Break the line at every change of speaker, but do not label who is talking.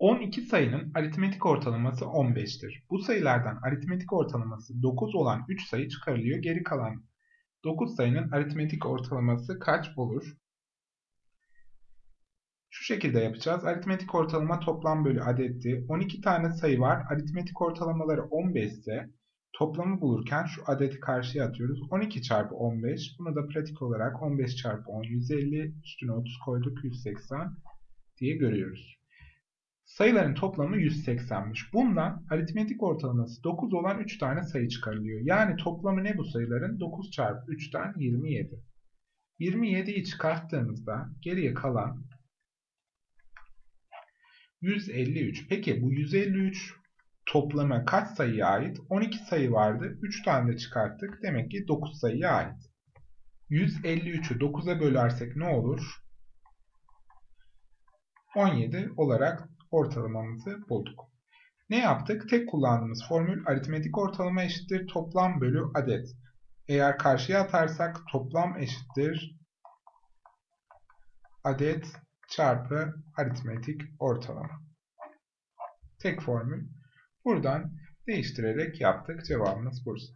12 sayının aritmetik ortalaması 15'tir. Bu sayılardan aritmetik ortalaması 9 olan 3 sayı çıkarılıyor. Geri kalan 9 sayının aritmetik ortalaması kaç olur? Şu şekilde yapacağız. Aritmetik ortalama toplam bölü adetti. 12 tane sayı var. Aritmetik ortalamaları 15 ise toplamı bulurken şu adeti karşıya atıyoruz. 12 çarpı 15. Bunu da pratik olarak 15 çarpı 10 150 üstüne 30 koyduk 180 diye görüyoruz. Sayıların toplamı 180'miş. Bundan aritmetik ortalaması 9 olan 3 tane sayı çıkarılıyor. Yani toplamı ne bu sayıların? 9 çarpı 3'ten 27. 27'yi çıkarttığımızda geriye kalan 153. Peki bu 153 toplama kaç sayıya ait? 12 sayı vardı. 3 tane de çıkarttık. Demek ki 9 sayıya ait. 153'ü 9'a bölersek ne olur? 17 olarak ortalamamızı bulduk. Ne yaptık? Tek kullandığımız formül aritmetik ortalama eşittir toplam bölü adet. Eğer karşıya atarsak toplam eşittir adet çarpı aritmetik ortalama. Tek formül. Buradan değiştirerek yaptık. Cevabımız Bursa.